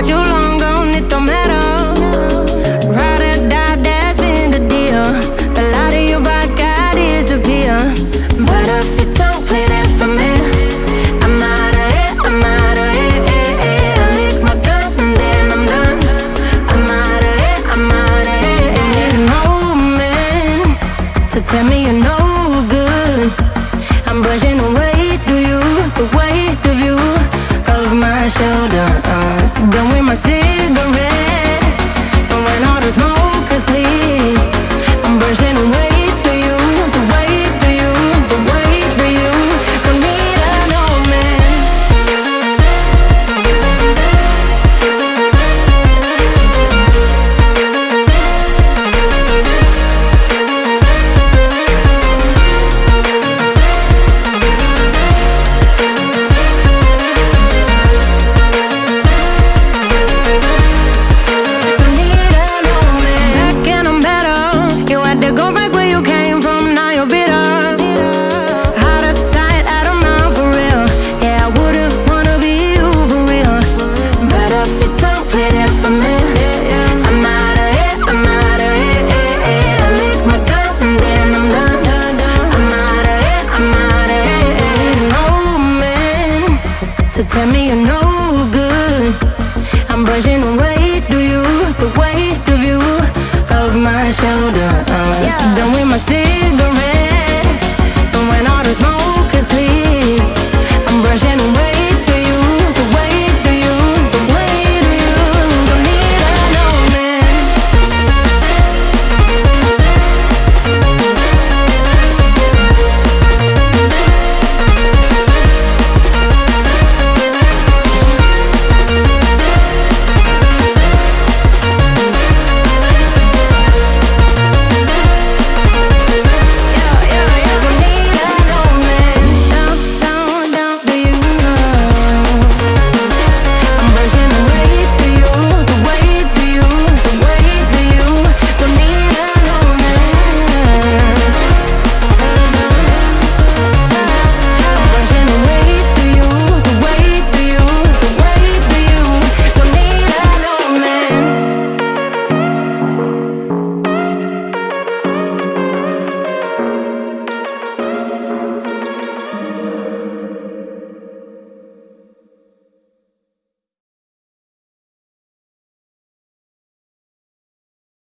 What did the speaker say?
got you long gone, it don't matter. Ride or die, that's been the deal. The light of your. But if you don't play for me, I'm out of it, I'm out of my and then I'm done. I'm out of I'm out of an man to tell me you're no tell me you're no good. I'm brushing the weight of you, the weight of you, of my shoulders. Done with my cigarette.